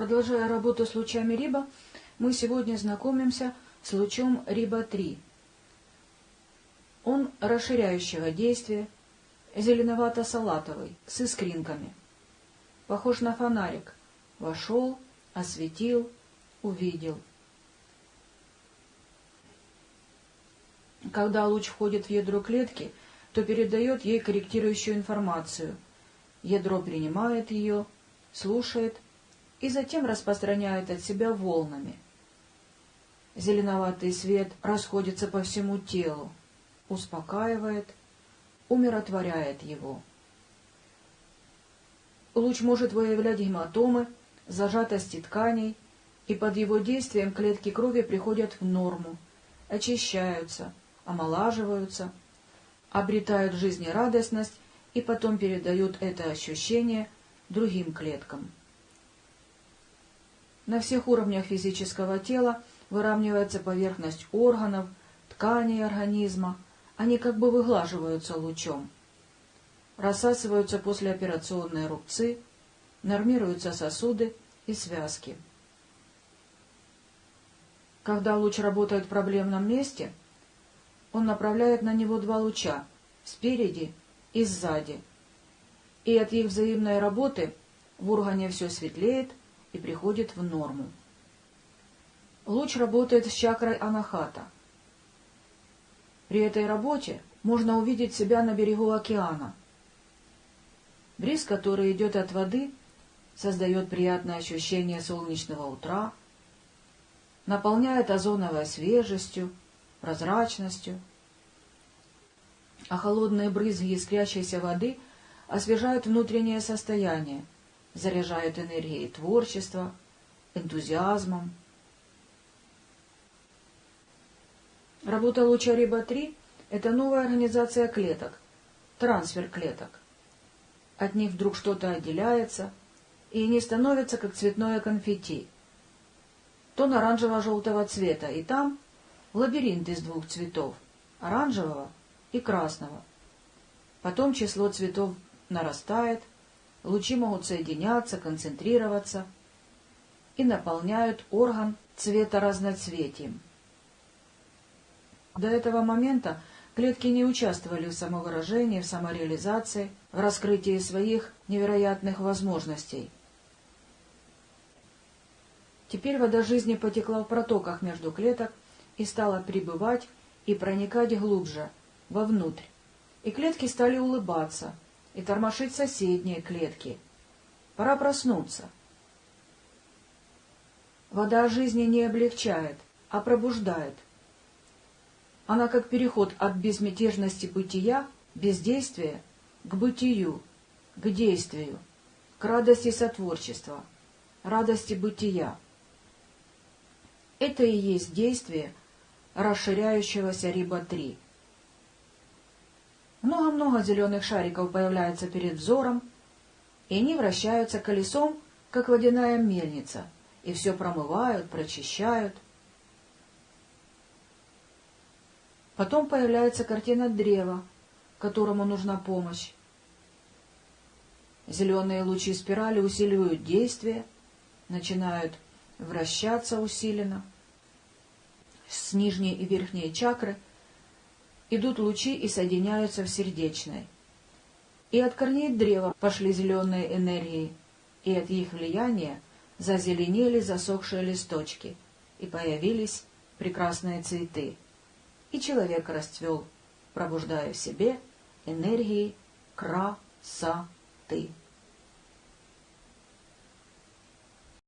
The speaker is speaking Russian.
Продолжая работу с лучами Риба, мы сегодня знакомимся с лучом Риба-3. Он расширяющего действия, зеленовато-салатовый, с искринками. Похож на фонарик. Вошел, осветил, увидел. Когда луч входит в ядро клетки, то передает ей корректирующую информацию. Ядро принимает ее, слушает и затем распространяет от себя волнами. Зеленоватый свет расходится по всему телу, успокаивает, умиротворяет его. Луч может выявлять гематомы, зажатости тканей, и под его действием клетки крови приходят в норму, очищаются, омолаживаются, обретают жизнерадостность и потом передают это ощущение другим клеткам. На всех уровнях физического тела выравнивается поверхность органов, тканей организма, они как бы выглаживаются лучом. Рассасываются послеоперационные рубцы, нормируются сосуды и связки. Когда луч работает в проблемном месте, он направляет на него два луча — спереди и сзади. И от их взаимной работы в органе все светлеет и приходит в норму. Луч работает с чакрой анахата. При этой работе можно увидеть себя на берегу океана. Бриз, который идет от воды, создает приятное ощущение солнечного утра, наполняет озоновой свежестью, прозрачностью, а холодные брызги искрящейся воды освежают внутреннее состояние, заряжают энергией творчества, энтузиазмом. Работа луча Риба-3 — это новая организация клеток, трансфер клеток. От них вдруг что-то отделяется, и они становятся как цветное конфетти. Тон оранжево-желтого цвета, и там лабиринт из двух цветов — оранжевого и красного. Потом число цветов нарастает, лучи могут соединяться, концентрироваться и наполняют орган цвета разноцветием. До этого момента клетки не участвовали в самовыражении, в самореализации, в раскрытии своих невероятных возможностей. Теперь вода жизни потекла в протоках между клеток и стала прибывать и проникать глубже, вовнутрь. И клетки стали улыбаться, и тормошить соседние клетки. Пора проснуться. Вода жизни не облегчает, а пробуждает. Она как переход от безмятежности бытия, бездействия, к бытию, к действию, к радости сотворчества, радости бытия. Это и есть действие расширяющегося Риба-3. Много-много зеленых шариков появляется перед взором, и они вращаются колесом, как водяная мельница, и все промывают, прочищают. Потом появляется картина древа, которому нужна помощь. Зеленые лучи спирали усиливают действие, начинают вращаться усиленно. С нижней и верхней чакры – идут лучи и соединяются в сердечной. И от корней древа пошли зеленые энергии, и от их влияния зазеленели засохшие листочки, и появились прекрасные цветы. И человек расцвел, пробуждая в себе энергии красоты.